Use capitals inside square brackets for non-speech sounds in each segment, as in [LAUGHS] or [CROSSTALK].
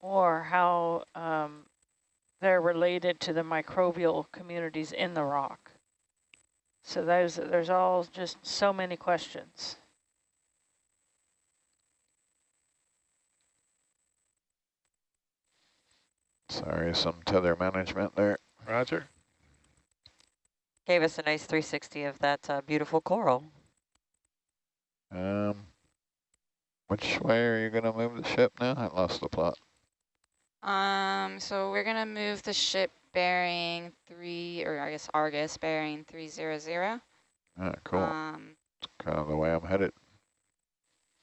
or how um, they're related to the microbial communities in the rock. So there's, there's all just so many questions. Sorry, some tether management there. Roger. Gave us a nice 360 of that uh, beautiful coral. Um, which way are you going to move the ship now? I lost the plot. Um, so we're gonna move the ship bearing three, or I guess Argus bearing three zero zero. Ah, cool. Um, That's kind of the way I'm headed.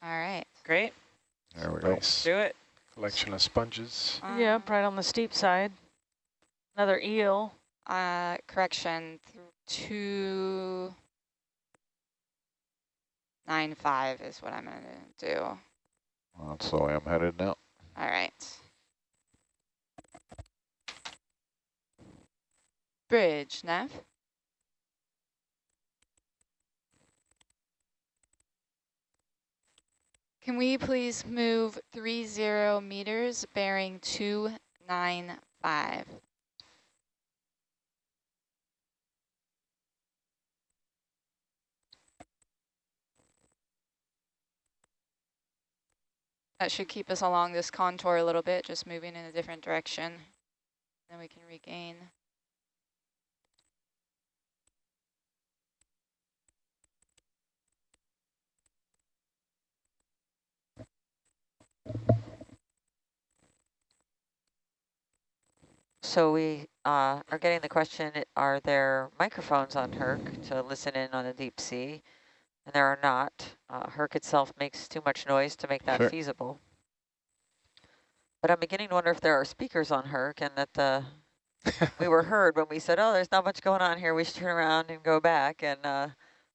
all right. Great. There we go. Nice Do it. collection of sponges. Um, Yep, right on the steep side. Another eel. Uh, correction, th two nine five is what I'm gonna do. Well, that's the way I'm headed now. All right. Bridge, Nav. Can we please move three zero meters bearing two nine five? That should keep us along this contour a little bit, just moving in a different direction. Then we can regain. So we uh, are getting the question, are there microphones on Herc to listen in on the deep sea? And there are not. Uh, Herc itself makes too much noise to make that Sure. feasible. But I'm beginning to wonder if there are speakers on Herc and that the [LAUGHS] we were heard when we said, oh, there's not much going on here. We should turn around and go back. And uh,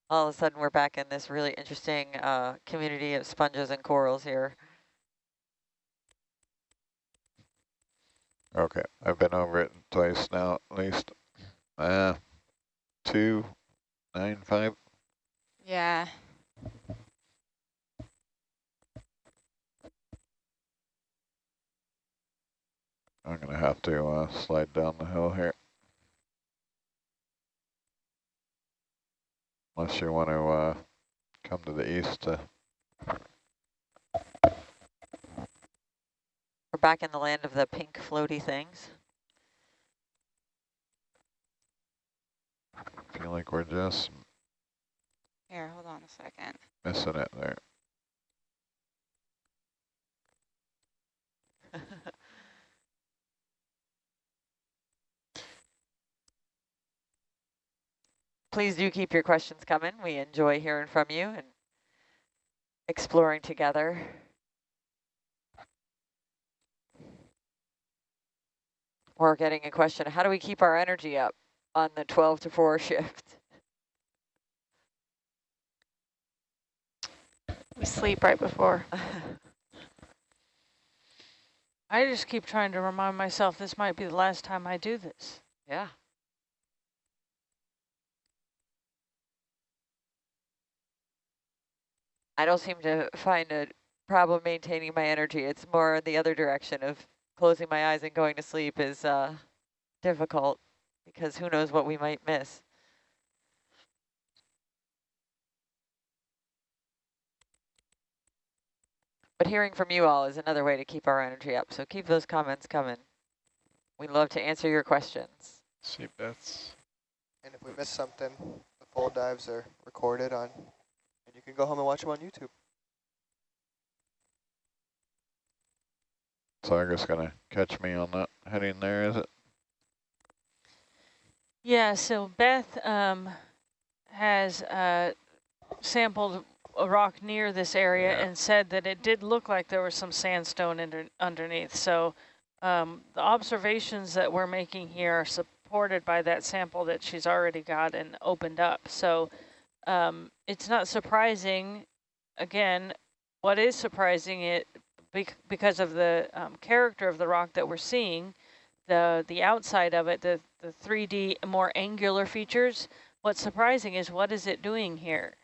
all of a sudden we're back in this really interesting uh, community of sponges and corals here. Okay, I've been over it twice now, at least. Uh, two, nine, five. Yeah. I'm gonna have to uh, slide down the hill here. Unless you want to uh, come to the east to We're back in the land of the pink floaty things. I feel like we're just Here, hold on a second. missing it there. [LAUGHS] Please do keep your questions coming. We enjoy hearing from you and exploring together. We're getting a question, how do we keep our energy up on the 12 to 4 [LAUGHS] shift? We sleep right before. [LAUGHS] I just keep trying to remind myself this might be the last time I do this. yeah. I don't seem to find a problem maintaining my energy. It's more in the other direction of closing my eyes and going to sleep is uh, difficult because who knows what we might miss. But hearing from you all is another way to keep our energy up. So keep those comments coming. We'd love to answer your questions. See Beth's. And if we miss something, the full dives are recorded on, and you can go home and watch them on YouTube. So I'm just gonna catch me on that heading there, is it? Yeah, so Beth um, has uh, sampled a rock near this area Yeah. and said that it did look like there was some sandstone under, underneath. So um, the observations that we're making here are supported by that sample that she's already got and opened up. So um, it's not surprising, again, what is surprising it because of the um, character of the rock that we're seeing, the the outside of it, the, the 3D more angular features, what's surprising is what is it doing here?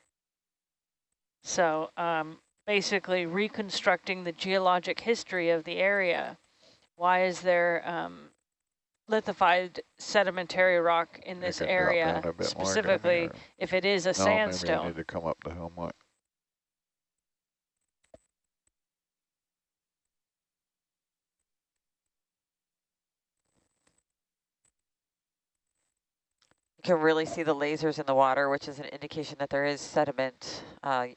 So um, basically reconstructing the geologic history of the area. why is there um, lithified sedimentary rock in this area down a bit more down specifically if it is a No, maybe you sandstone? need to come up the hill can really see the lasers in the water, which is an indication that there is sediment. Uh,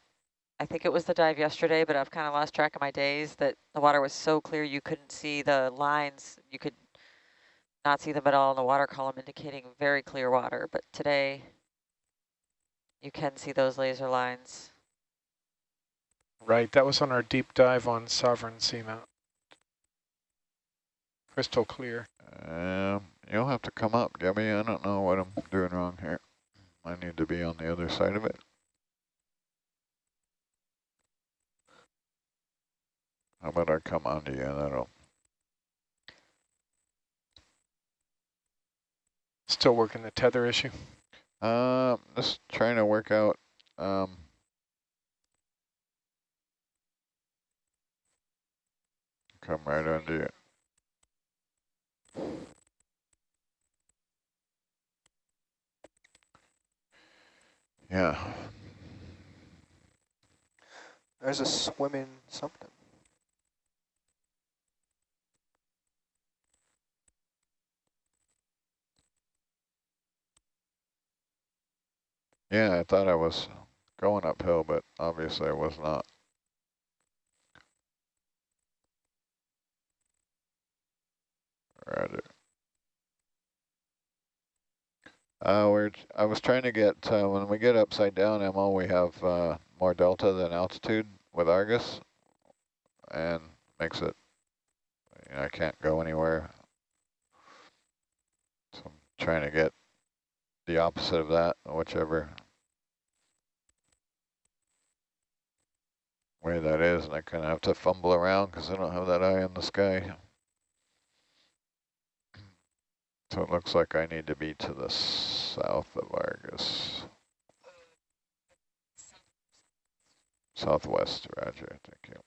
I think it was the dive yesterday, but I've kind of lost track of my days that the water was so clear you couldn't see the lines. You could not see them at all in the water column, indicating very clear water. But today, you can see those laser lines. Right, that was on our deep dive on Sovereign Seamount. Crystal clear. Um, you'll have to come up, Gabby. I don't know what I'm doing wrong here. I need to be on the other side of it. How about I come onto you? That'll. Still working the tether issue. Um, just trying to work out. Um, come right under you. Yeah. There's a swimming something. Yeah, I thought I was going uphill, but obviously I was not. Roger. Uh, we're, I was trying to get, uh, when we get upside down, Emma, we have uh, more delta than altitude with Argus, and makes it, you know, I can't go anywhere. So I'm trying to get the opposite of that, whichever way that is, and I kind of have to fumble around because I don't have that eye in the sky. So it looks like I need to be to the south of Argus. Southwest, roger, thank you.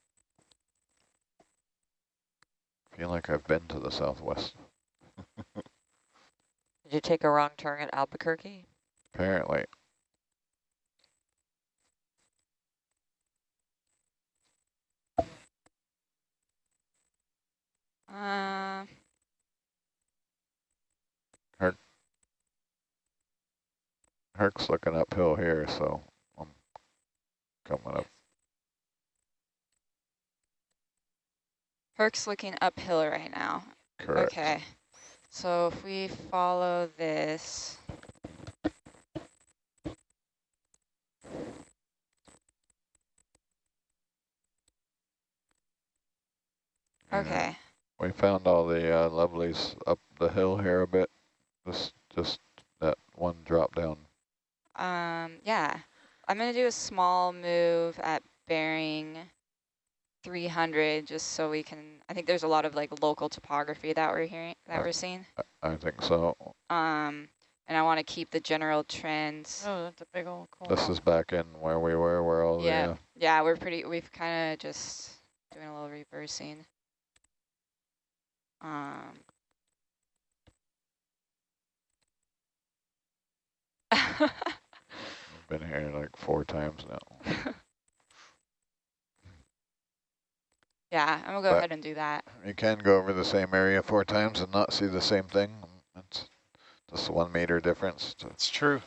Feel like I've been to the southwest, [LAUGHS] Did you take a wrong turn at Albuquerque? apparently. Uh, Herc's looking uphill here, so I'm coming up. Herc's looking uphill right now. Correct. Okay. So if we follow this, okay. We found all the uh, lovelies up the hill here a bit. Just, just that one drop down. Um, yeah, I'm gonna do a small move at bearing 300, just so we can. I think there's a lot of like local topography that we're hearing, that we're seeing. I, I think so. Um, and I want to keep the general trends. Oh, that's a big old cool. This is back in where we were, where all yeah, the. Uh, yeah, we're pretty. We've kind of just doing a little reversing. Um. [LAUGHS] been here like four times now. [LAUGHS] yeah, I'm going to go but ahead and do that. You can go over the same area four times and not see the same thing. It's just one meter difference. It's true.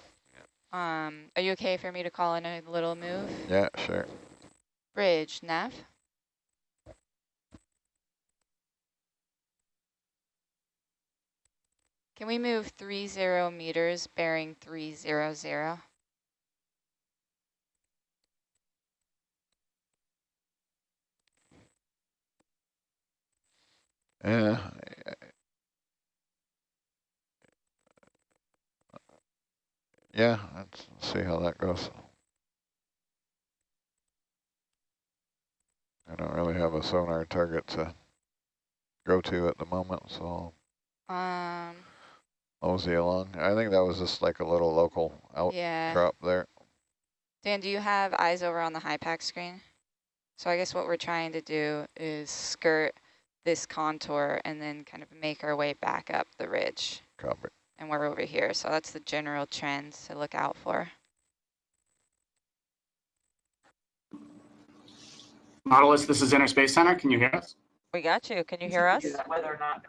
Um, are you okay for me to call in a little move? Yeah, sure. Bridge, nav. Can we move 30 meters bearing 300? Uh, yeah, let's see how that goes. I don't really have a sonar target to go to at the moment, so I'll um, mosey along. I think that was just like a little local outcrop yeah. there. Dan, do you have eyes over on the HYPACK screen? So I guess what we're trying to do is skirt – this contour and then kind of make our way back up the ridge. Copy. And we're over here, so that's the general trends to look out for. Nautilus, this is Inner Space Center. Can you hear us? We got you. Can you hear us? Whether or not.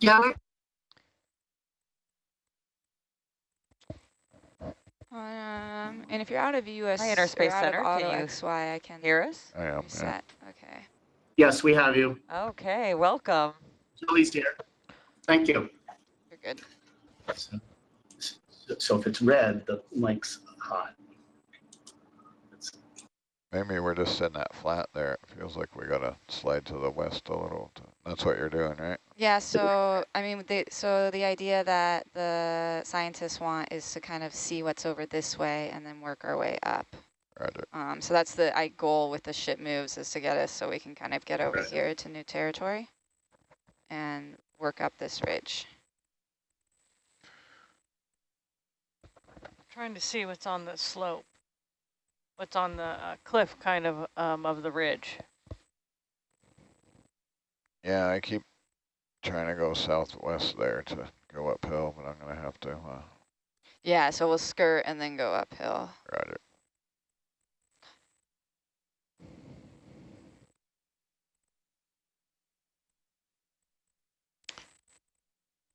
Yeah. Um, and if you're out of US Hi, Inner Space Center, can auto you XY, I can Hear us? I am, yeah. Okay. Yes, we have you. Okay, welcome. Julie's here. Thank you. You're good. So- So if it's red, the link's hot. It's- Maybe we're just in that flat there. It feels like we gotta slide to the west a little. to- That's what you're doing, right? Yeah, so I mean, the, so the idea that the scientists want is to kind of see what's over this way and then work our way up. Roger. Um, so that's the I goal with the ship moves is to get us so we can kind of get over Right. here to new territory and work up this ridge. Trying to see what's on the slope. What's on the uh, cliff kind of um, of the ridge. Yeah, I keep trying to go southwest there to go uphill, but I'm gonna have to, uh, Yeah, so we'll skirt and then go uphill. roger.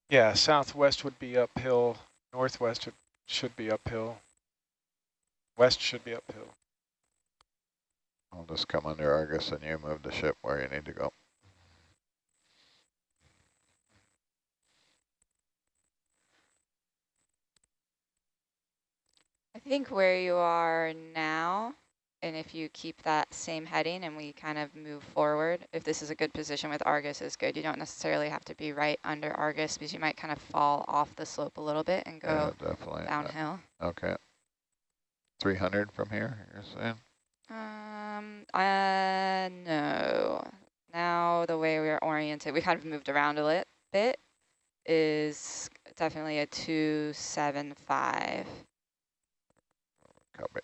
Yeah, southwest would be uphill, northwest should be uphill. West should be uphill. I'll just come under Argus and you move the ship where you need to go. I think where you are now, and if you keep that same heading and we kind of move forward, if this is a good position with Argus is good. You don't necessarily have to be right under Argus because you might kind of fall off the slope a little bit and Yeah, go definitely. Uh, downhill. Okay. 300 from here, you're saying? Um, uh, no. Now the way we are oriented, we kind of moved around a lit bit, is definitely a 275. Copy.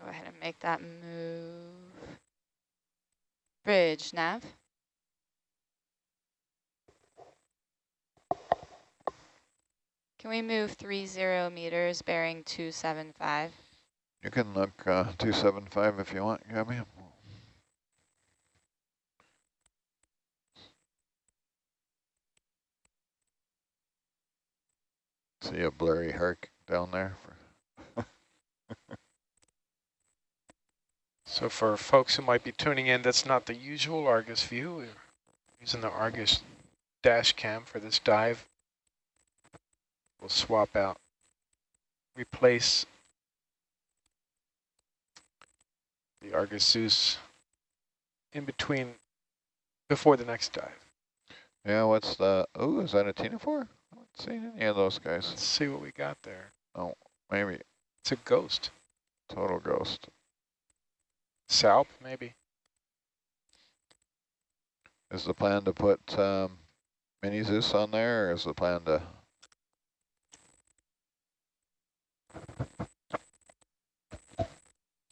Go ahead and make that move. Bridge, nav. Can we move three zero meters bearing 275? You can look uh, 275 if you want, Gabby. See a blurry herc down there? For So for folks who might be tuning in, that's not the usual Argus view. We're using the Argus dash cam for this dive. We'll swap out, replace the Argus Zeus in between, before the next dive. yeah, what's the, oh, is that a Ctenophore? I haven't seen any of those guys. Let's see what we got there. Oh, maybe It's a ghost. total ghost. Salp, maybe. Is the plan to put um, mini Zeus on there, or is the plan to?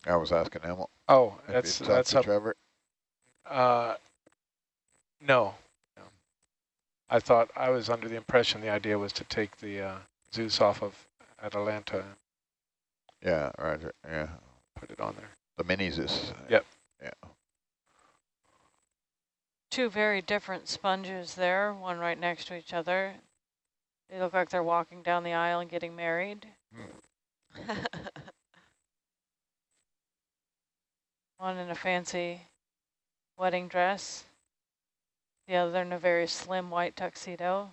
I was asking him. Oh, that's you talked that's to up. Trevor. Uh, no. no. I thought I was under the impression the idea was to take the uh, Zeus off of Atalanta and Yeah, Roger. Yeah, put it on there. the mini Zeus. Yep. Yeah. Two very different sponges there, one right next to each other. They look like they're walking down the aisle and getting married. [LAUGHS] One in a fancy wedding dress. The other in a very slim white tuxedo.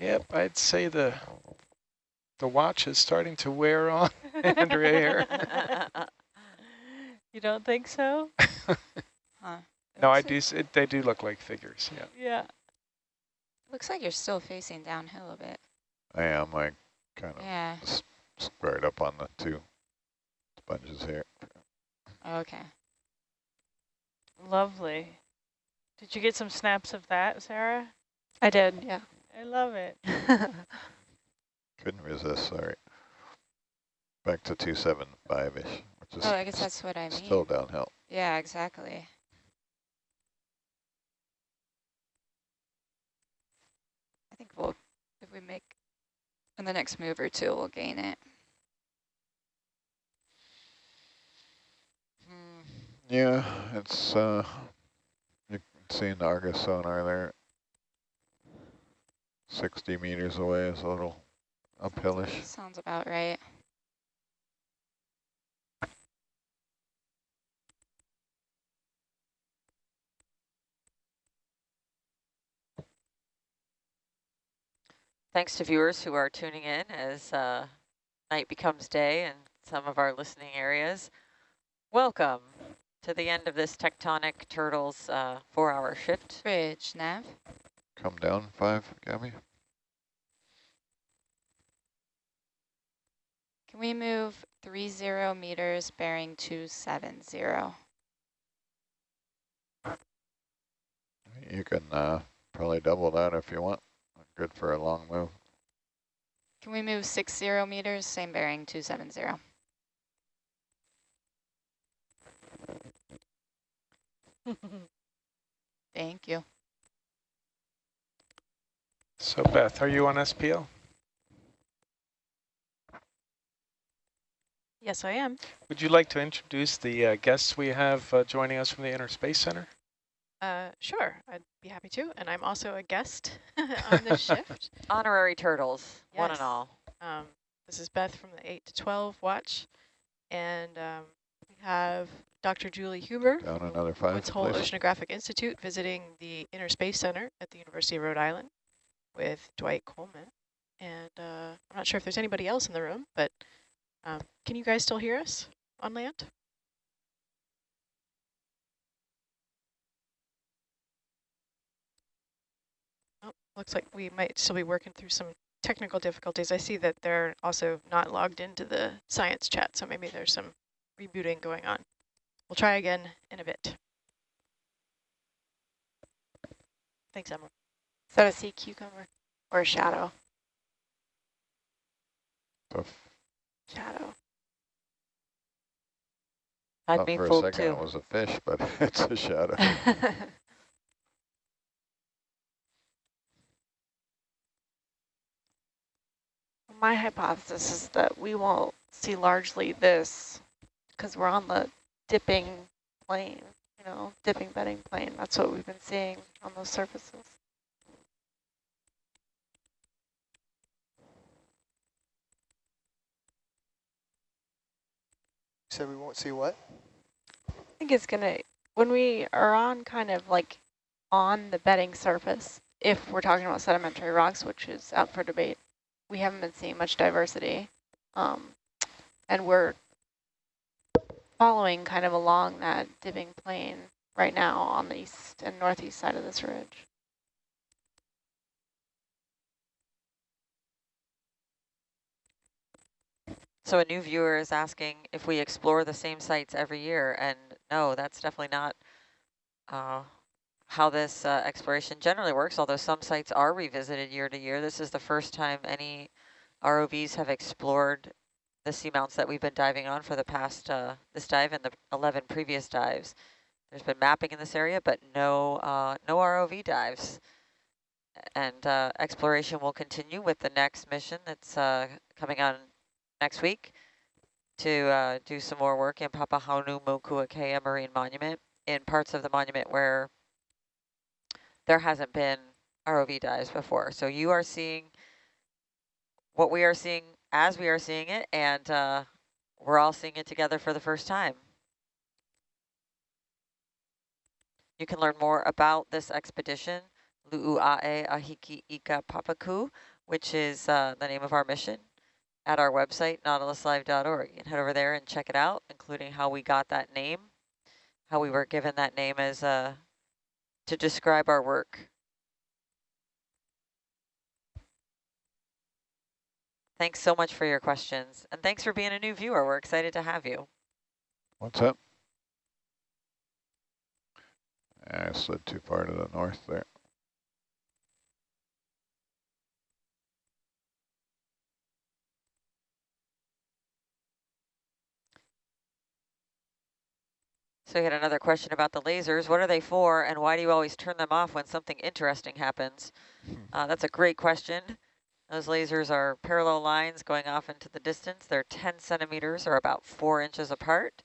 Yep, I'd say the the watch is starting to wear on [LAUGHS] [LAUGHS] Andrea here. you don't think so? Huh. No, I do. like- It, they do look like figures. Yeah. Yeah. Looks like you're still facing downhill a bit. I am. I kind of Yeah. squared up on the two sponges here. Okay. Lovely. Did you get some snaps of that, Sarah? I did, yeah. I love it. [LAUGHS] Couldn't resist, sorry. Back to 275-ish, which is Oh, I guess that's what I mean. still downhill. Yeah, exactly. I think we'll, if we make, in the next move or two, we'll gain it. Yeah, it's, uh, you can see an Argus sonar there. 60 meters away is a little uphillish. Sounds about right. Thanks to viewers who are tuning in as uh, night becomes day in some of our listening areas. Welcome to the end of this Tectonic Turtles uh, four-hour shift. Bridge, nav. Come down five, Gabby. Can we move three zero meters bearing two seven zero? You can uh, probably double that if you want. Good for a long move. Can we move six zero meters, same bearing two seven zero? [LAUGHS] Thank you. So Beth, are you on SPL? Yes, I am. Would you like to introduce the uh, guests we have uh, joining us from the Inner Space Center? Uh, sure, I'd be happy to. And I'm also a guest [LAUGHS] on this [LAUGHS] shift. Honorary Turtles, one and all. Um, this is Beth from the 8 to 12 watch. And um, we have Dr. Julie Huber Down from another five, Woods Hole please. Oceanographic Institute visiting the Inner Space Center at the University of Rhode Island with Dwight Coleman. And uh, I'm not sure if there's anybody else in the room, but um, can you guys still hear us on land? Looks like we might still be working through some technical difficulties. I see that they're also not logged into the science chat, so maybe there's some rebooting going on. We'll try again in a bit. Thanks, Emma. Is that a sea cucumber or a shadow? So f- Shadow. I'd thought be for a fooled second too. it was a fish, but [LAUGHS] it's a shadow. [LAUGHS] My hypothesis is that we won't see largely this because we're on the dipping plane, you know, dipping bedding plane. That's what we've been seeing on those surfaces. You said we won't see what? I think it's going to, when we are on kind of like on the bedding surface, if we're talking about sedimentary rocks, which is out for debate, we haven't been seeing much diversity. Um, and we're following kind of along that dipping plane right now on the east and northeast side of this ridge. So a new viewer is asking if we explore the same sites every year, and no, that's definitely not uh, how this uh, exploration generally works, although some sites are revisited year to year. This is the first time any ROVs have explored the seamounts that we've been diving on for the past, uh, this dive and the 11 previous dives. There's been mapping in this area, but no, uh, no ROV dives. And uh, exploration will continue with the next mission that's uh, coming on next week to uh, do some more work in Papahanaumokuakea Marine Monument in parts of the monument where there hasn't been ROV dives before. So you are seeing what we are seeing as we are seeing it, and uh, we're all seeing it together for the first time. You can learn more about this expedition, Lu'u'ae Ahiki Ika Papaku, which is uh, the name of our mission, at our website, nautiluslive.org. You can head over there and check it out, including how we got that name, how we were given that name as uh, to describe our work. Thanks so much for your questions, and thanks for being a new viewer. We're excited to have you. What's up? I slid too far to the north there. So we had another question about the lasers. What are they for and why do you always turn them off when something interesting happens? Uh, that's a great question. Those lasers are parallel lines going off into the distance. They're 10 centimeters or about four inches apart.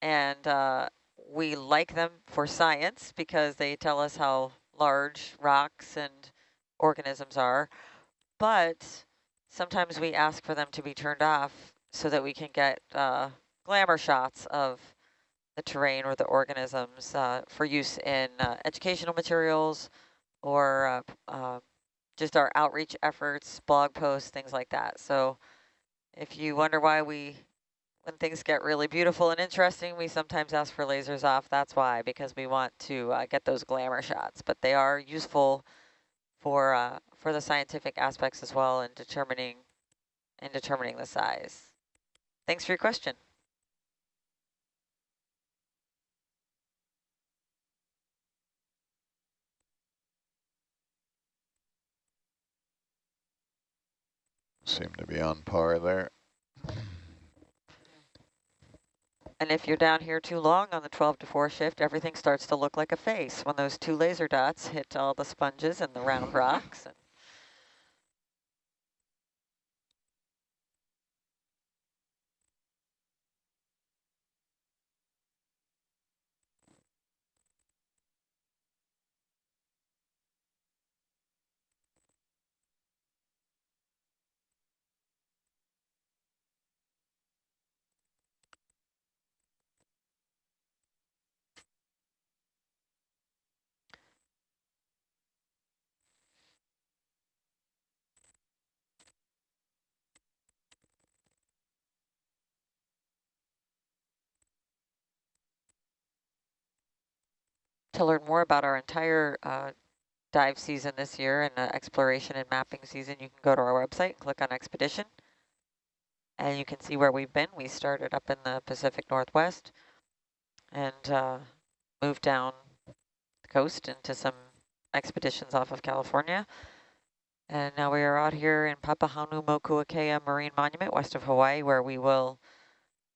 And uh, we like them for science because they tell us how large rocks and organisms are. But sometimes we ask for them to be turned off so that we can get uh, glamour shots of the terrain or the organisms uh, for use in uh, educational materials or uh, uh, just our outreach efforts, blog posts, things like that. So if you wonder why we, when things get really beautiful and interesting, we sometimes ask for lasers off. That's why, because we want to uh, get those glamour shots. But they are useful for uh, for the scientific aspects as well in determining in determining the size. Thanks for your question. Seem to be on par there. And if you're down here too long on the 12 to 4 shift, everything starts to look like a face when those two laser dots hit all the sponges and the round rocks. And to learn more about our entire uh, dive season this year and uh, exploration and mapping season, you can go to our website, click on expedition, and you can see where we've been. We started up in the Pacific Northwest and uh, moved down the coast into some expeditions off of California. And now we are out here in Papahanaumokuakea Marine Monument, west of Hawaii, where we will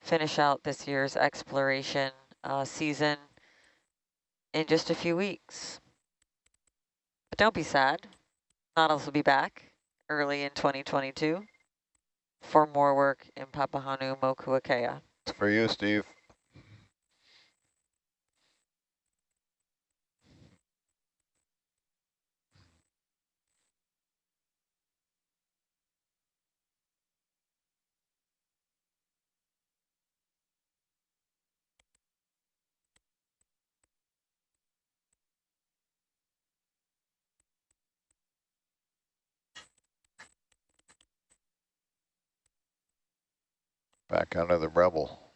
finish out this year's exploration uh, season in just a few weeks. But don't be sad. Nautilus will be back early in 2022 for more work in Papahanaumokuakea. It's for you, Steve. Back out of the rubble.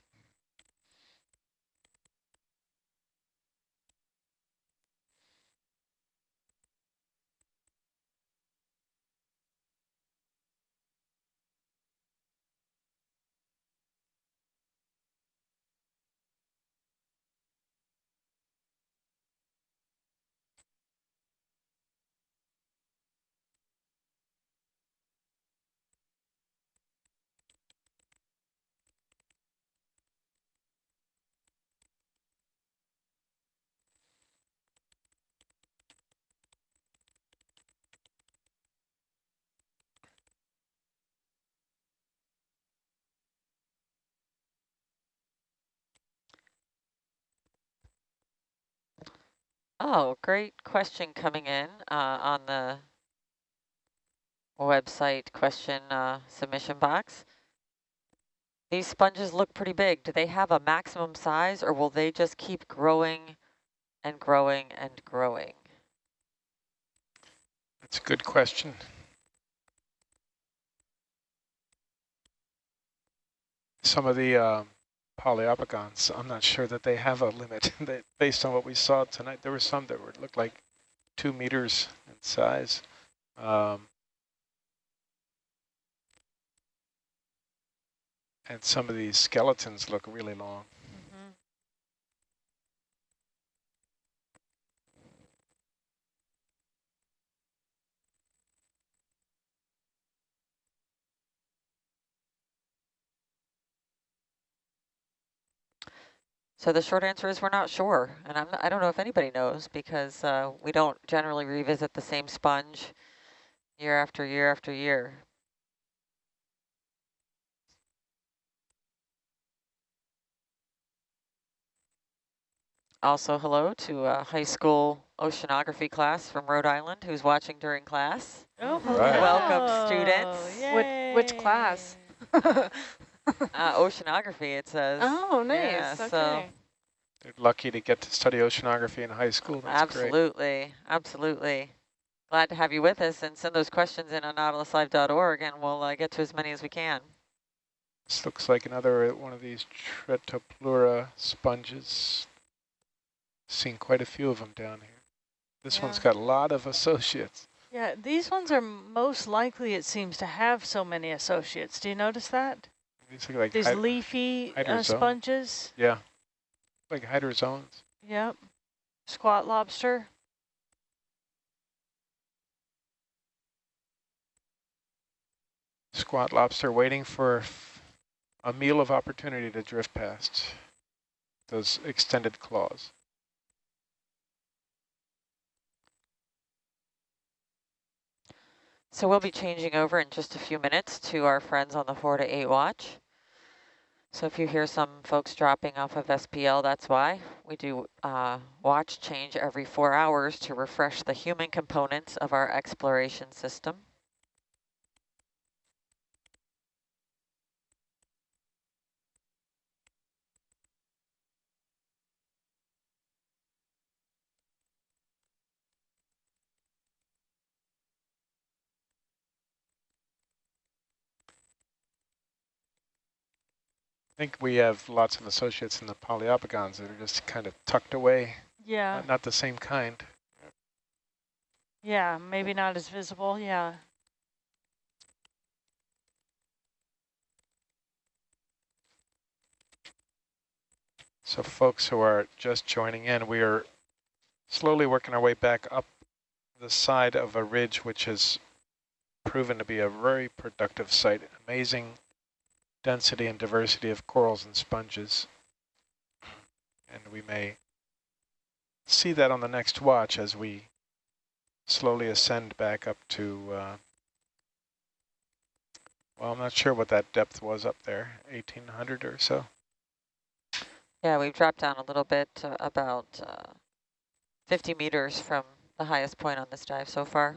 Oh, great question coming in uh, on the website question uh, submission box. These sponges look pretty big. Do they have a maximum size or will they just keep growing and growing and growing? That's a good question. Some of the uh, Poliopogons, I'm not sure that they have a limit. [LAUGHS] based on what we saw tonight, there were some that were looked like two meters in size. Um, and some of these skeletons look really long. So the short answer is we're not sure, and I'm, I don't know if anybody knows because uh, we don't generally revisit the same sponge year after year after year. Also hello to a high school oceanography class from Rhode Island who's watching during class. Oh, Right. Welcome, students. Which, which class? [LAUGHS] Uh, oceanography, it says. oh, nice. Yeah, okay. so- They're lucky to get to study oceanography in high school. That's great. absolutely, absolutely. Glad to have you with us and send those questions in on nautiluslive.org and we'll uh, get to as many as we can. This looks like another one of these Tretopleura sponges. Seen quite a few of them down here. This one's got a lot of associates. Yeah, these ones are most likely, it seems, to have so many associates. Do you notice that? These like leafy uh, sponges. yeah, like hydrozoans. Yep. Squat lobster. Squat lobster waiting for a meal of opportunity to drift past those extended claws. So we'll be changing over in just a few minutes to our friends on the 4 to 8 watch. So if you hear some folks dropping off of SPL, that's why. We do uh, watch change every four hours to refresh the human components of our exploration system. I think we have lots of associates in the Poliopogons that are just kind of tucked away, Yeah. not, not the same kind. Yeah, maybe not as visible. Yeah. So folks who are just joining in, we are slowly working our way back up the side of a ridge which has proven to be a very productive site. Amazing density and diversity of corals and sponges. And we may see that on the next watch as we slowly ascend back up to, uh, well, I'm not sure what that depth was up there, 1800 or so. Yeah, we've dropped down a little bit to about uh, 50 meters from the highest point on this dive so far.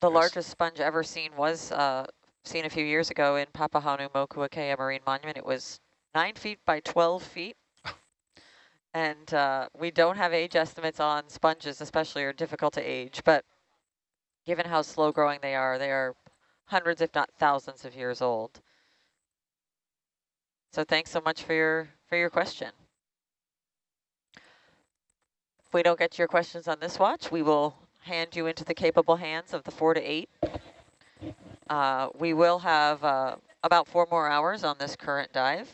The largest sponge ever seen was uh, seen a few years ago in Papahanaumokuakea Marine Monument. It was 9 feet by 12 feet. [LAUGHS] And uh, we don't have age estimates on sponges, especially are difficult to age, but given how slow growing they are, they are hundreds, if not thousands of years old. So thanks so much for your for your question. If we don't get your questions on this watch, we will hand you into the capable hands of the four to eight. Uh, we will have uh, about four more hours on this current dive.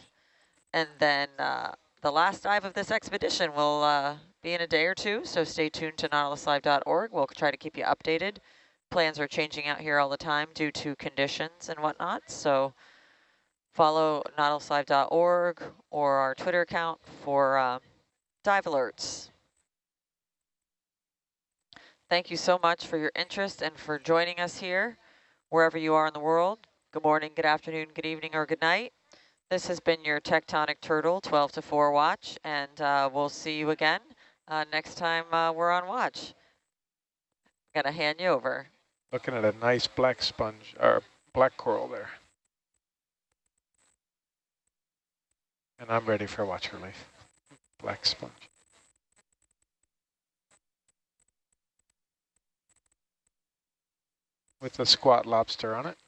And then uh, the last dive of this expedition will uh, be in a day or two, so stay tuned to nautiluslive.org. We'll try to keep you updated. Plans are changing out here all the time due to conditions and whatnot, so follow nautiluslive.org or our Twitter account for uh, dive alerts. Thank you so much for your interest and for joining us here, wherever you are in the world. Good morning, good afternoon, good evening, or good night. This has been your Tectonic Turtle 12 to 4 watch, and uh, we'll see you again uh, next time uh, we're on watch. Got to hand you over. Looking at a nice black sponge, or black coral there. And I'm ready for watch relief. Black sponge. With a squat lobster on it.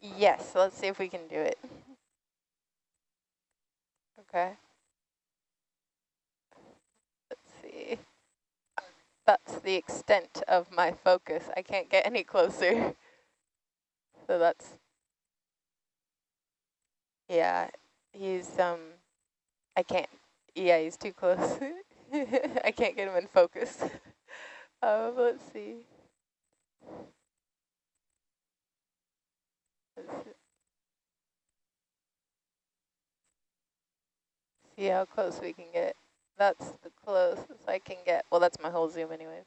Yes, let's see if we can do it. Okay. Let's see. That's the extent of my focus. I can't get any closer. So that's, yeah, he's, um, I can't, yeah, he's too close. [LAUGHS] I can't get him in focus. Um, [LAUGHS] let's see. Let's see. See how close we can get. That's the closest I can get. Well, that's my whole zoom anyways.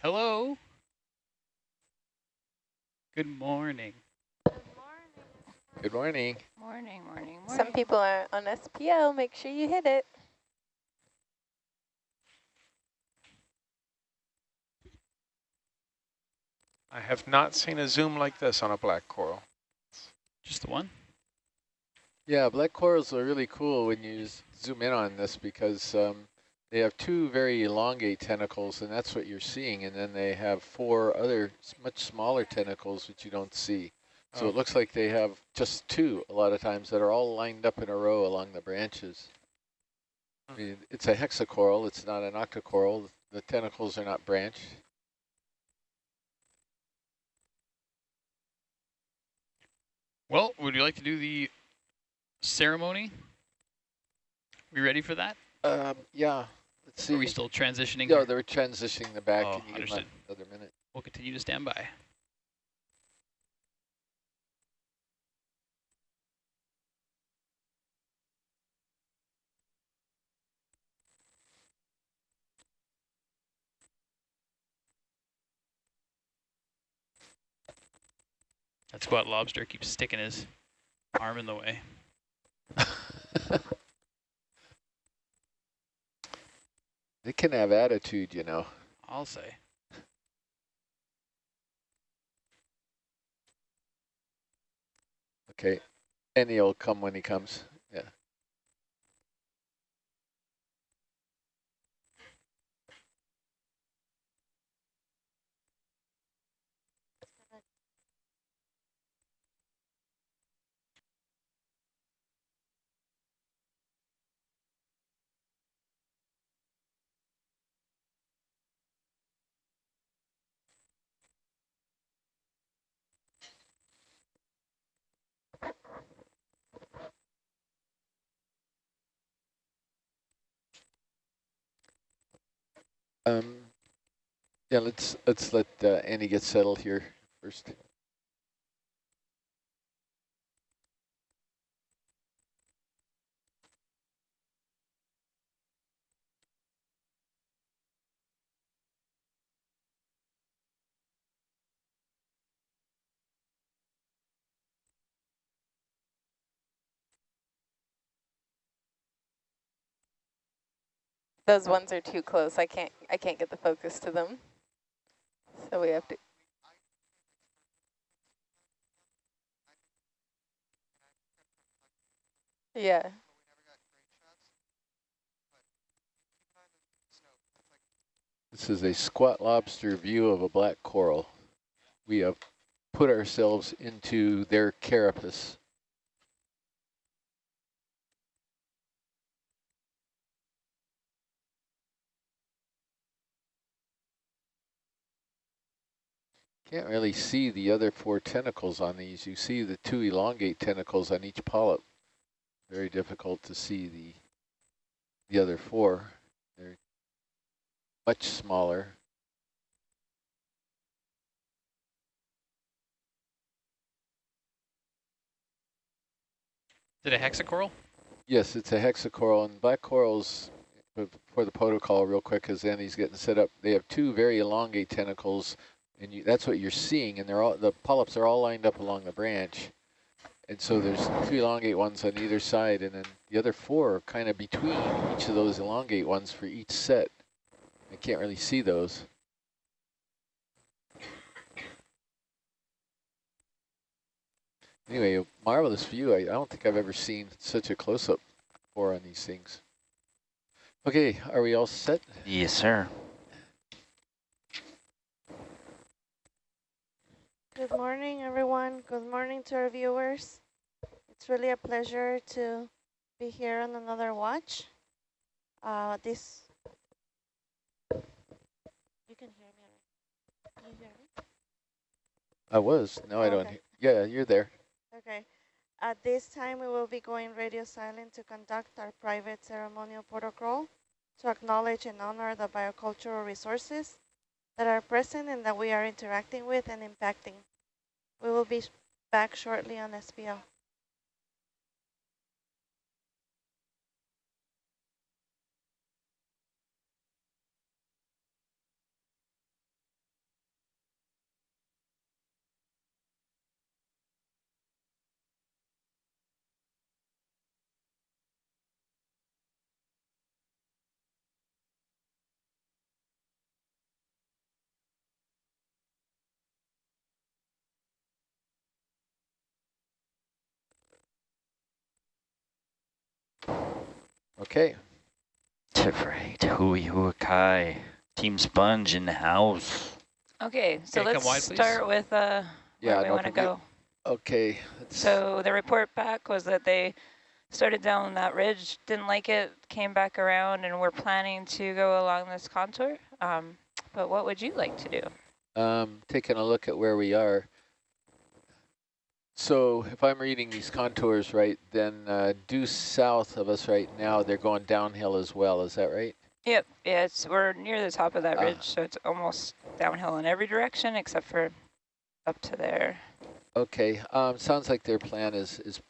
Hello. Good morning. Good morning. Good morning. Morning, morning, morning. Some people are on SPL. Make sure you hit it. I have not seen a zoom like this on a black coral. Just the one? Yeah, black corals are really cool when you zoom in on this because um, they have two very elongate tentacles, and that's what you're seeing. And then they have four other much smaller tentacles, which you don't see. So Oh. it looks like they have just two a lot of times that are all lined up in a row along the branches. I mean, it's a hexacoral. It's not an octocoral. The tentacles are not branched. Well, would you like to do the ceremony? Are We ready for that? Um, yeah. Let's see. Are we still transitioning? Here? they're transitioning the back. Oh, understood. another minute? We'll continue to stand by. That squat lobster keeps sticking his arm in the way. [LAUGHS] They can have attitude, you know. I'll say. Okay. And he'll come when he comes. Yeah. Um, yeah, let's let's let uh, Annie get settled here first. Those ones are too close. I can't. I can't get the focus to them. So we have to. Yeah. This is a squat lobster view of a black coral. We have put ourselves into their carapace. Can't really see the other four tentacles on these. You see the two elongate tentacles on each polyp. Very difficult to see the the other four. They're much smaller. Is it a hexacoral? Yes, it's a hexacoral, and black corals, for the protocol real quick, as Andy's getting set up, they have two very elongate tentacles, and you, that's what you're seeing, and they're all the polyps are all lined up along the branch. And so there's two elongate ones on either side, and then the other four are kind of between each of those elongate ones for each set. I can't really see those. Anyway, a marvelous view. I, I don't think I've ever seen such a close-up before on these things. Okay, are we all set? Yes, sir. Good morning, everyone. Good morning to our viewers. It's really a pleasure to be here on another watch. Uh, this, you can hear me. right? You hear me? I was. No, I don't. Okay. Yeah, you're there. Okay. At this time, we will be going radio silent to conduct our private ceremonial protocol to acknowledge and honor the biocultural resources that are present and that we are interacting with and impacting. We will be back shortly on SPL. Okay. Right. Hui Huakai. Team Sponge in the house. Okay, so Okay, let's wide, start with uh, Yeah, where we want to go. Okay. let's- So the report back was that they started down that ridge, didn't like it, came back around, and we're planning to go along this contour. Um, but what would you like to do? um, taking a look at where we are. So if I'm reading these contours right, then uh, due south of us right now, they're going downhill as well. Is that right? Yep, yeah, it's we're near the top of that Ah. ridge, so it's almost downhill in every direction except for up to there. Okay. Um, sounds like their plan is is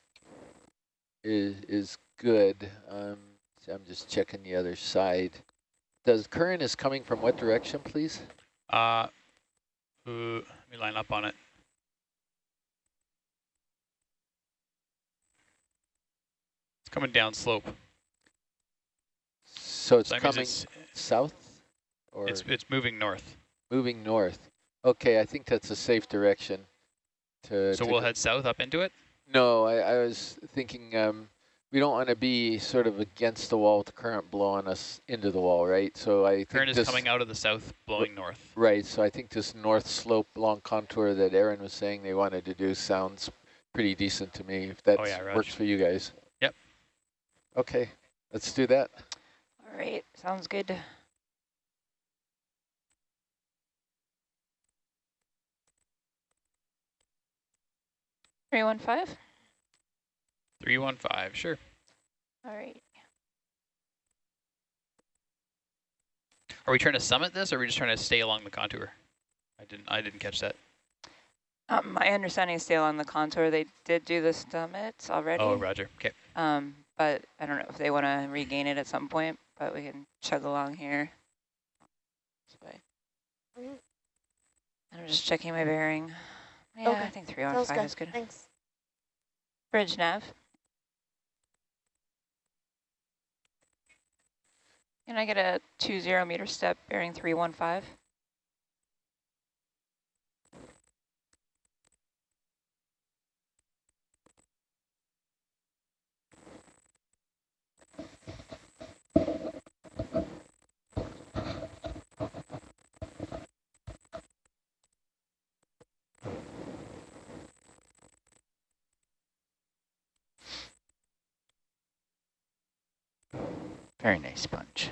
is is good. Um, so I'm just checking the other side. Does current is coming from what direction, please? Uh, ooh, let me line up on it. It's coming down slope. So it's that coming it's, south or it's it's moving north. moving north. Okay, I think that's a safe direction. To, So to we'll head south up into it. No, I, I was thinking um, we don't want to be sort of against the wall with the current blowing us into the wall, right? So I think Current is this, coming out of the south, blowing north. Right, so I think this north slope long contour that Aaron was saying they wanted to do sounds pretty decent to me, if that Oh, yeah, works for you guys. Yep. Okay, let's do that. All right, sounds good. Three one five. Three one five. Sure. All right. Are we trying to summit this, or are we just trying to stay along the contour? I didn't. I didn't catch that. Um, my understanding is stay along the contour. They did do the summits already. Oh, Roger. Okay. Um, but I don't know if they want to regain it at some point, but we can chug along here. This way. Mhm. I'm just checking my bearing. Yeah, I think 315 Sounds good. is good. Thanks. Bridge nav. Can I get a two zero meter step bearing 315? Very nice sponge.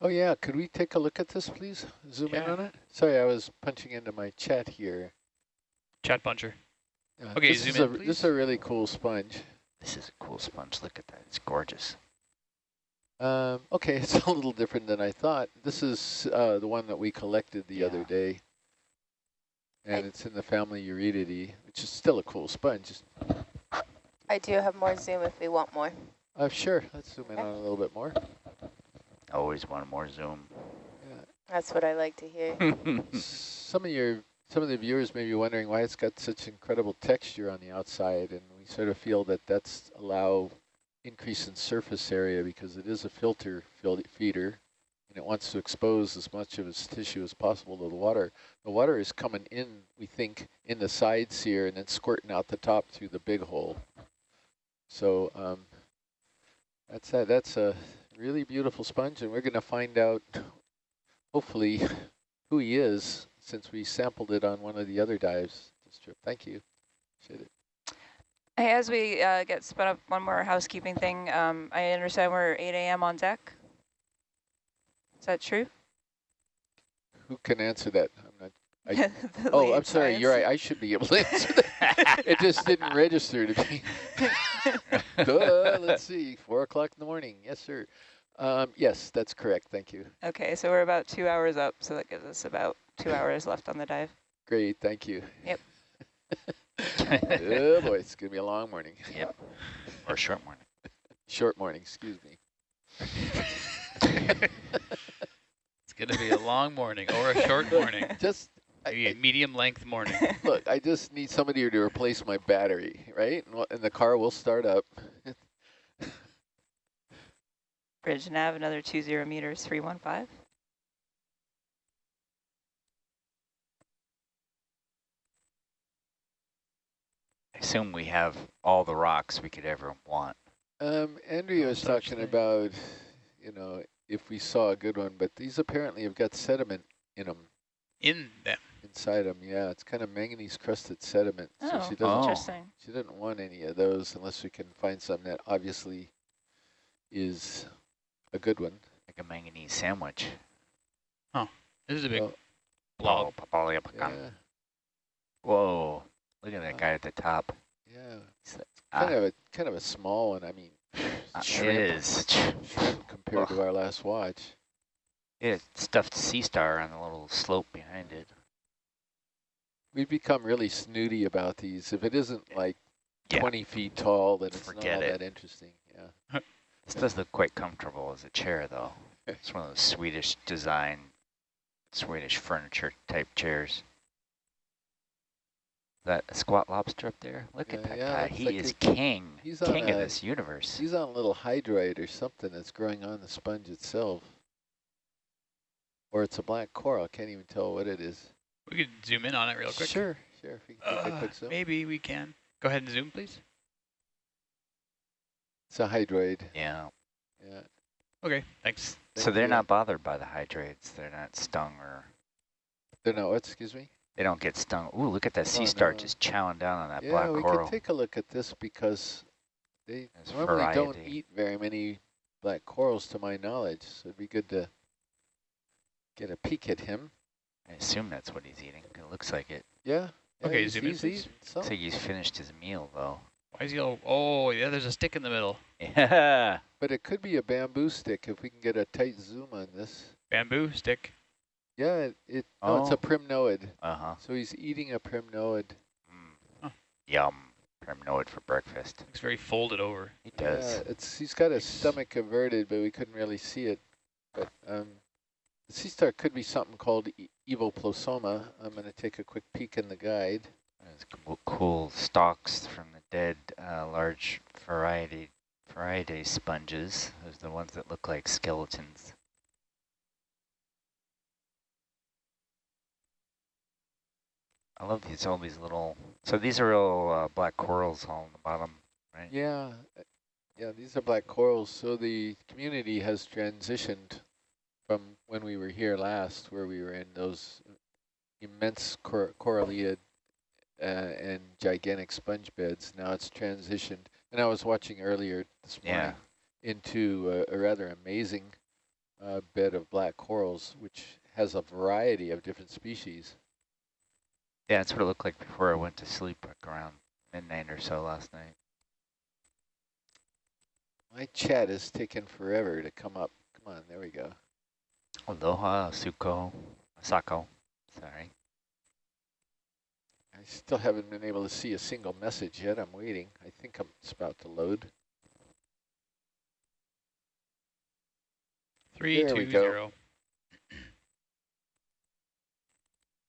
Oh yeah, could we take a look at this, please? Zoom in on it? Sorry, I was punching into my chat here. Chat puncher. Uh, Okay, this zoom is in, a, This is a really cool sponge. This is a cool sponge. Look at that. It's gorgeous. Um, okay, [LAUGHS] it's a little different than I thought. This is uh, the one that we collected the other day. And it's in the family Euretidae, which is still a cool sponge. I do have more zoom if we want more. Uh, sure, let's zoom in on a little bit more. Always want more zoom. That's what I like to hear. [LAUGHS] some of your some of the viewers may be wondering why it's got such incredible texture on the outside, and we sort of feel that that's allow increase in surface area because it is a filter feeder, and it wants to expose as much of its tissue as possible to the water. The water is coming in, we think, in the sides here, and then squirting out the top through the big hole. So um, That's a, that's a really beautiful sponge, and we're going to find out, hopefully, who he is, since we sampled it on one of the other dives this trip. Thank you. Appreciate it. Hey, as we uh, get spun up, one more housekeeping thing. Um, I understand we're 8 a.m. on deck. Is that true? Who can answer that? I'm not. I, [LAUGHS] The oh, I'm sorry. You're right. I should be able to answer that. it just didn't [LAUGHS] register to me. [LAUGHS] Duh, let's see. Four o'clock in the morning. Yes, sir. Um, yes, that's correct. Thank you. Okay, so we're about two hours up, so that gives us about two hours left on the dive. Great. Thank you. Yep. oh boy, it's gonna be a long morning. Yep. Or a short morning. Short morning. Excuse me. It's going to be a long morning or a short morning. Just Maybe a medium length morning. [LAUGHS] look. I just need somebody to replace my battery, right? And, and the car will start up. [LAUGHS] Bridge nav, another 20 meters, 315. I assume we have all the rocks we could ever want. Um, Andrea was talking about, you know, if we saw a good one, but these apparently have got sediment in them. In them. Inside them, yeah. It's kind of manganese crusted sediment. Oh, so she doesn't. interesting. She didn't want any of those unless we can find something that obviously is a good one. Like a manganese sandwich. Oh, this is a big Oh, blob. Oh, papaya yeah, Whoa. Look at that guy at the top. yeah. He's like, Kind ah, of a kind of a small one. I mean, uh, [SIGHS] it shrimp, is. shrimp compared to our last watch. It stuffed sea star on the little slope behind it. We've become really snooty about these. If it isn't like Yeah. 20 feet tall, then it's not Forget all it. that interesting. Yeah. This does look quite comfortable as a chair, though. [LAUGHS] It's one of those Swedish design, Swedish furniture type chairs. That squat lobster up there? Look at that yeah, guy. He like is king. he's king of a- this universe. He's on a little hydroid or something that's growing on the sponge itself. Or it's a black coral. Can't even tell what it is. We could zoom in on it real quick. Sure, sure. If we can take a Uh, quick maybe we can. Go ahead and zoom, please. It's a hydroid. Yeah. Yeah. Okay, thanks. So they're you. not bothered by the hydroids. They're not stung or They're not what? Excuse me. they don't get stung. Ooh, look at that sea Oh, star no. just chowing down on that yeah, black we coral. could take a look at this because they There's normally don't eat very many black corals, to my knowledge. So it'd be good to get a peek at him. I assume that's what he's eating. It looks like it. Yeah. yeah Okay, zoom in, please. Looks like he's finished his meal, though. Why is he all, oh, yeah, there's a stick in the middle. Yeah. [LAUGHS] But it could be a bamboo stick if we can get a tight zoom on this. Bamboo stick. Yeah, it, it no, it's Oh. a primnoid. Uh-huh. So he's eating a primnoid. Mm. Yum. Primnoid for breakfast. Looks very folded over. He does. Yeah, it's he's got his stomach averted, but we couldn't really see it. But um, the sea star could be something called e Evoplosoma. I'm going to take a quick peek in the guide. There's cool, cool stalks from the dead uh, large variety variety sponges. Those are the ones that look like skeletons. I love these all these little. So these are all uh, black corals all on the bottom, right? Yeah, uh, yeah, these are black corals. So the community has transitioned from when we were here last, where we were in those immense cor coralliid uh, and gigantic sponge beds. Now it's transitioned, and I was watching earlier this morning into a, a rather amazing uh, bed of black corals, which has a variety of different species. Yeah, that's what it looked like before I went to sleep, like around midnight or so last night. My chat is taking forever to come up. Come on, there we go. Aloha, Suko, Sako. Sorry. I still haven't been able to see a single message yet. I'm waiting. I think I'm, it's about to load. Three, There we go. zero.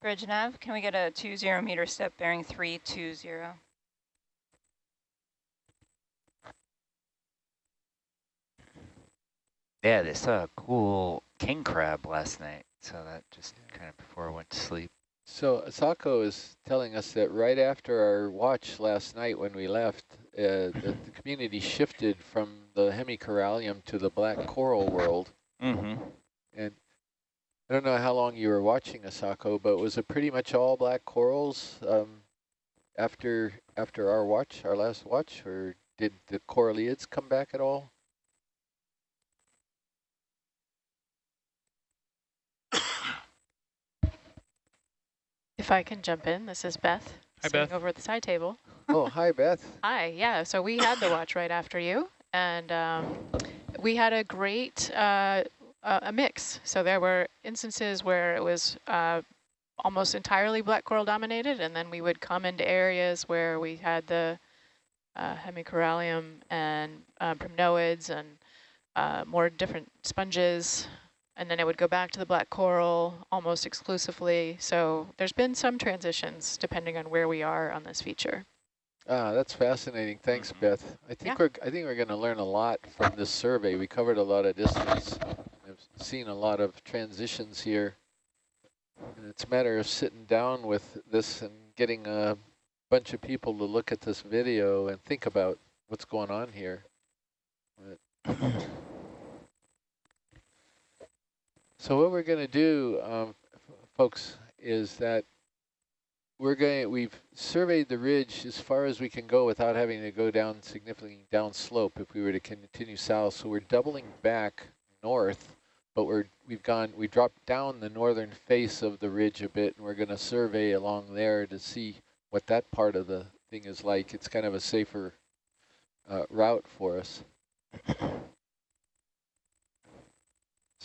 Bridge nav, can we get a 20 meter step bearing 320? Yeah, they saw a cool king crab last night. So that just kind of before I went to sleep. So Asako is telling us that right after our watch last night when we left, uh, the, the community shifted from the hemicorallium to the black coral world. Mm-hmm. And I don't know how long you were watching Asako, but was it pretty much all black corals um, after after our watch, our last watch, or did the coralliids come back at all? If I can jump in, this is Beth. Hi, Beth. over at the side table. oh, hi, Beth. [LAUGHS] Hi, yeah, so we had the watch right after you, and um, we had a great uh, uh, a mix. So there were instances where it was uh, almost entirely black coral dominated, and then we would come into areas where we had the uh, hemicorallium and uh, primnoids and uh, more different sponges, and then it would go back to the black coral almost exclusively. So there's been some transitions depending on where we are on this feature. Ah, that's fascinating. Thanks, Beth. I think Yeah. we're I think we're going to learn a lot from this survey. We covered a lot of distance. I've seen a lot of transitions here. And it's a matter of sitting down with this and getting a bunch of people to look at this video and think about what's going on here. But [CLEARS THROAT] so what we're going to do, um, folks, is that we're going. We've surveyed the ridge as far as we can go without having to go down significantly down slope. If we were to continue south, so we're doubling back north, but we're we've gone we dropped down the northern face of the ridge a bit, and we're going to survey along there to see what that part of the thing is like. It's kind of a safer uh, route for us.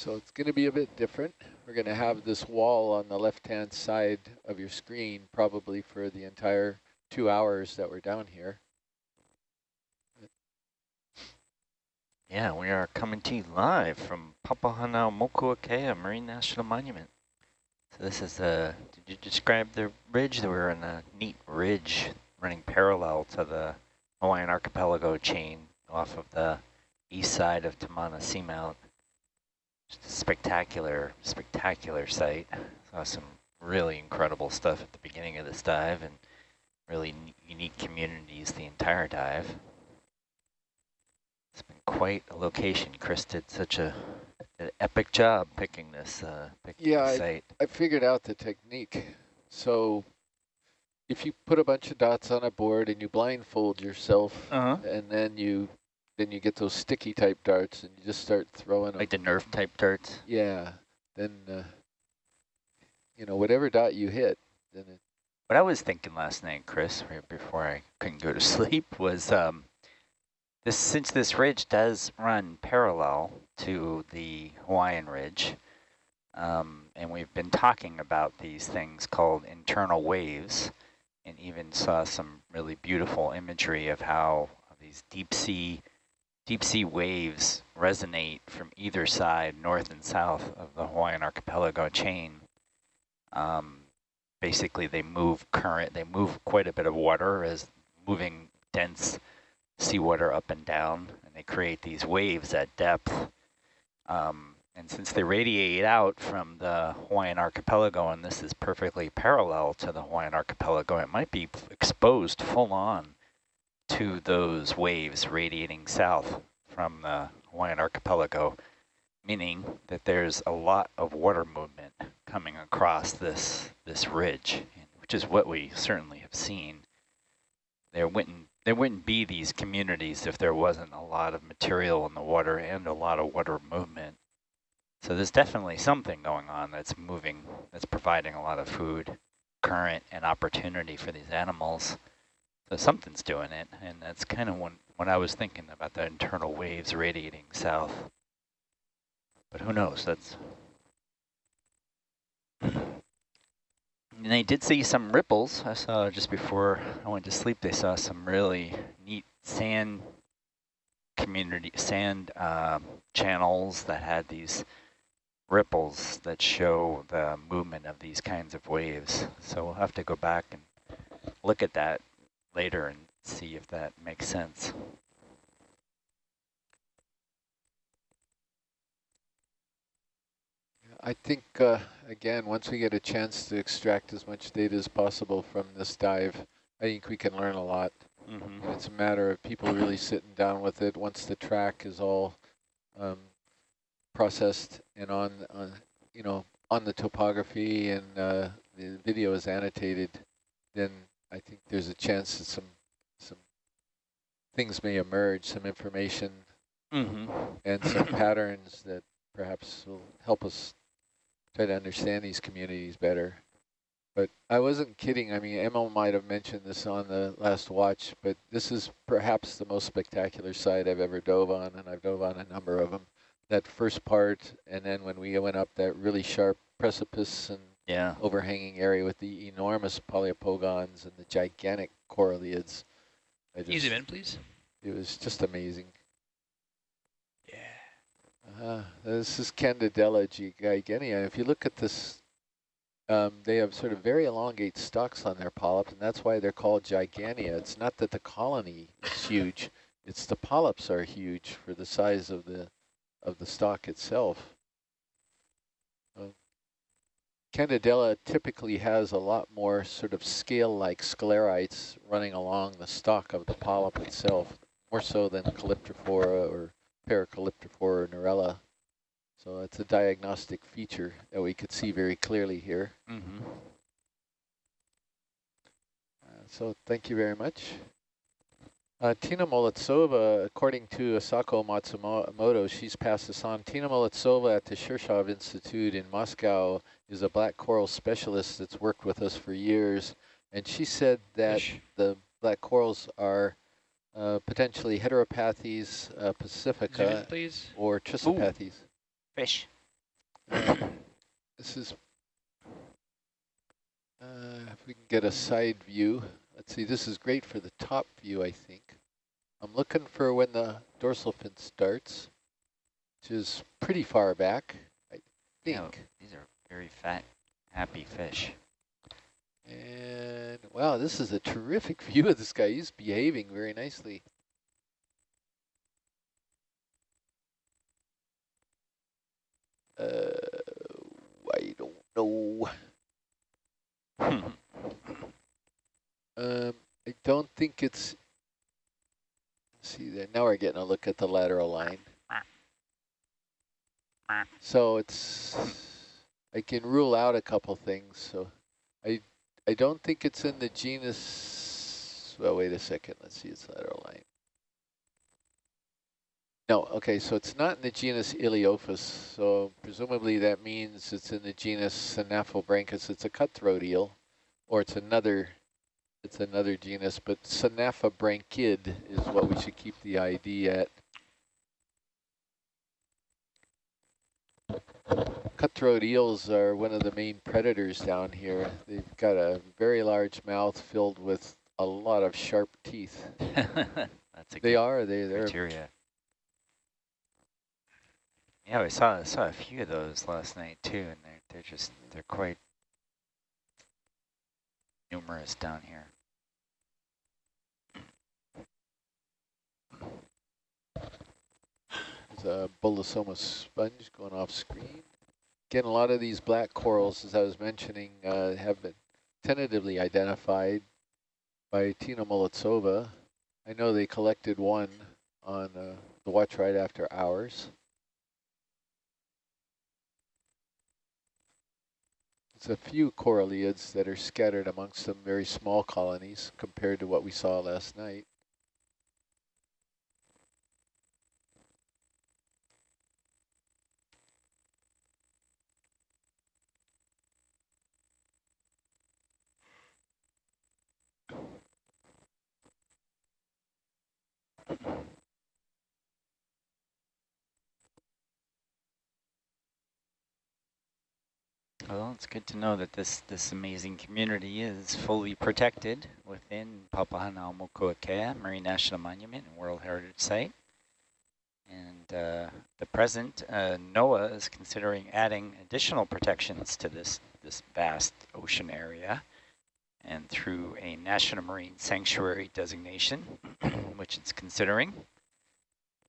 So it's going to be a bit different. We're going to have this wall on the left-hand side of your screen probably for the entire two hours that we're down here. Yeah, we are coming to you live from Papahanaumokuakea Marine National Monument. So this is a, did you describe the ridge? We're in a neat ridge running parallel to the Hawaiian archipelago chain off of the east side of Tamana Seamount. Just a spectacular, spectacular site. Saw some really incredible stuff at the beginning of this dive and really unique communities the entire dive. It's been quite a location. Chris did such a an epic job picking this, uh, picking Yeah, this I. I figured out the technique. So if you put a bunch of dots on a board and you blindfold yourself, Uh-huh. and then you then you get those sticky type darts and you just start throwing Like the them. Nerf type darts. Yeah, then uh, you know whatever dot you hit, then it, What I was thinking last night, Chris, right before I couldn't go to [LAUGHS] sleep, was um, this since this ridge does run parallel to the Hawaiian Ridge, um, and we've been talking about these things called internal waves, and even saw some really beautiful imagery of how these deep sea deep sea waves resonate from either side, north and south of the Hawaiian archipelago chain. Um, basically they move current, they move quite a bit of water as moving dense seawater up and down, and they create these waves at depth. Um, and since they radiate out from the Hawaiian archipelago, and this is perfectly parallel to the Hawaiian archipelago, it might be exposed full on to those waves radiating south from the Hawaiian archipelago, meaning that there's a lot of water movement coming across this this ridge, which is what we certainly have seen. There wouldn't there wouldn't be these communities if there wasn't a lot of material in the water and a lot of water movement. So there's definitely something going on that's moving, that's providing a lot of food, current, and opportunity for these animals. So something's doing it, and that's kind of when, when I was thinking about the internal waves radiating south. But who knows, that's... And they did see some ripples. I saw just before I went to sleep, they saw some really neat sand community, sand um, channels that had these ripples that show the movement of these kinds of waves. So we'll have to go back and look at that later and see if that makes sense. I think, uh, again, once we get a chance to extract as much data as possible from this dive, I think we can learn a lot. Mhm. It's a matter of people really sitting down with it once the track is all um, processed and on, on, you know, on the topography and uh, the video is annotated, then I think there's a chance that some some things may emerge, some information Mhm. and some [CLEARS THROAT] patterns that perhaps will help us try to understand these communities better. But I wasn't kidding. I mean, Emma might have mentioned this on the last watch, but this is perhaps the most spectacular site I've ever dove on, and I've dove on a number of them. That first part, and then when we went up that really sharp precipice and Yeah. overhanging area with the enormous Poliopogons and the gigantic coralliids. I you zoom in, please? It was just amazing. Uh, this is Candidella gigantea. If you look at this, um, they have sort of very elongate stalks on their polyps, and that's why they're called gigantea. It's not that the colony is [LAUGHS] huge; it's the polyps are huge for the size of the of the stalk itself. Candidella typically has a lot more sort of scale-like sclerites running along the stalk of the polyp itself, more so than Calyptrophora or Paracalyptrophora Narella. So it's a diagnostic feature that we could see very clearly here. Mhm. Uh, so thank you very much. Uh, Tina Molodtsova, according to Asako Matsumoto, she's passed this on. Tina Molodtsova at the Shirshov Institute in Moscow is a black coral specialist that's worked with us for years. And she said that Fish. the black corals are uh, potentially heteropathes, uh, pacifica, please. or trissopathes. Fish. This is, uh, if we can get a side view. Let's see, this is great for the top view, I think. I'm looking for when the dorsal fin starts, which is pretty far back, I think. Yeah, these are very fat, happy fish. And wow, this is a terrific [LAUGHS] view of this guy. He's behaving very nicely. Uh, I don't know. Um, I don't think it's. See there. Now we're getting a look at the lateral line. So it's. I can rule out a couple things. So I I don't think it's in the genus. Well, wait a second. Let's see its lateral line. No, okay, so it's not in the genus Ilyophis, so presumably that means it's in the genus Synaphobranchus. It's a cutthroat eel, or it's another, it's another genus, but Synaphobranchid is what we should keep the ID at. Cutthroat eels are one of the main predators down here. They've got a very large mouth filled with a lot of sharp teeth. [LAUGHS] That's a They good are, they, they're criteria. Yeah, we saw saw a few of those last night too, and they're they're just they're quite numerous down here. A Bolosoma sponge going off screen. Again, a lot of these black corals, as I was mentioning, uh, have been tentatively identified by Tina Molodtsova. I know they collected one on uh, the watch right after ours. It's a few coralliids that are scattered amongst some very small colonies compared to what we saw last night. Well, it's good to know that this this amazing community is fully protected within Papahanaumokuakea Marine National Monument and World Heritage Site. And uh, the present uh, NOAA is considering adding additional protections to this this vast ocean area, and through a National Marine Sanctuary designation, [CLEARS THROAT] which it's considering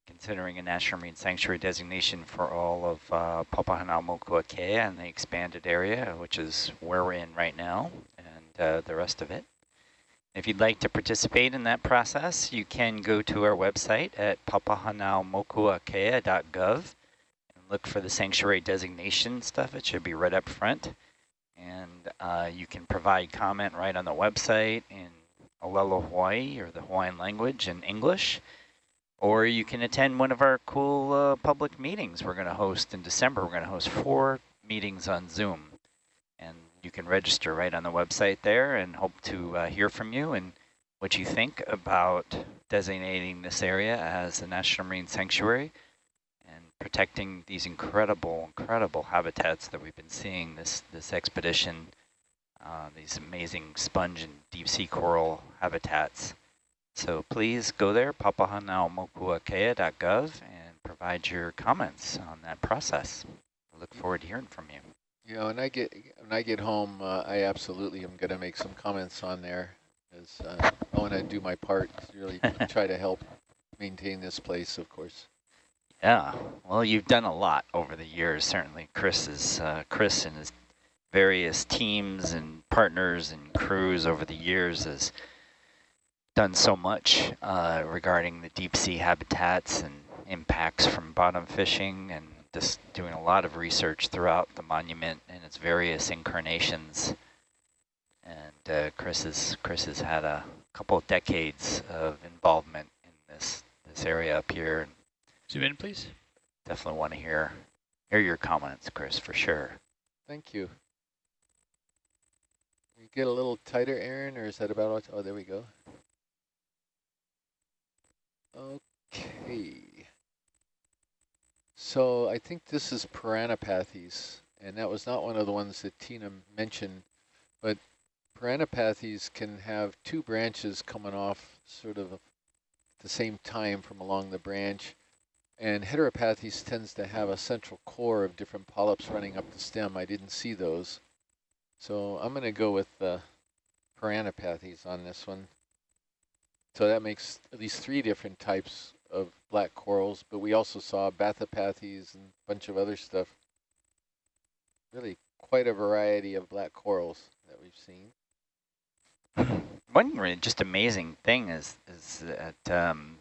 considering a National Marine Sanctuary designation for all of uh, Papahanaumokuakea and the expanded area, which is where we're in right now, and uh, the rest of it. If you'd like to participate in that process, you can go to our website at papahanaumokuakea.gov and look for the sanctuary designation stuff. It should be right up front. And uh, you can provide comment right on the website in Olelo Hawaii or the Hawaiian language in English. Or you can attend one of our cool uh, public meetings we're going to host in December. We're going to host four meetings on Zoom. And you can register right on the website there and hope to uh, hear from you and what you think about designating this area as a National Marine Sanctuary and protecting these incredible, incredible habitats that we've been seeing this, this expedition, uh, these amazing sponge and deep sea coral habitats. So please go there, papahanaumokuakea.gov, and provide your comments on that process. I look forward to hearing from you. You know, when I get when I get home, uh, I absolutely am going to make some comments on there, as uh, I want to do my part to really [LAUGHS] try to help maintain this place, of course. Yeah, well, you've done a lot over the years. Certainly, Chris is uh, Chris and his various teams and partners and crews over the years has done so much uh, regarding the deep sea habitats and impacts from bottom fishing and just doing a lot of research throughout the monument and its various incarnations. And uh, Chris, has, Chris has had a couple of decades of involvement in this, this area up here. Zoom in, please. Definitely want to hear, hear your comments, Chris, for sure. Thank you. You get a little tighter, Aaron, or is that about all? Oh, there we go. Okay. So I think this is Parantipathes, and that was not one of the ones that Tina mentioned, but Parantipathes can have two branches coming off sort of at the same time from along the branch, and heteropathes tends to have a central core of different polyps running up the stem. I didn't see those. So I'm going to go with the Parantipathes on this one. So that makes at least three different types of black corals, but we also saw Bathypathes and a bunch of other stuff. Really quite a variety of black corals that we've seen. [CLEARS THROAT] One just amazing thing is is that um,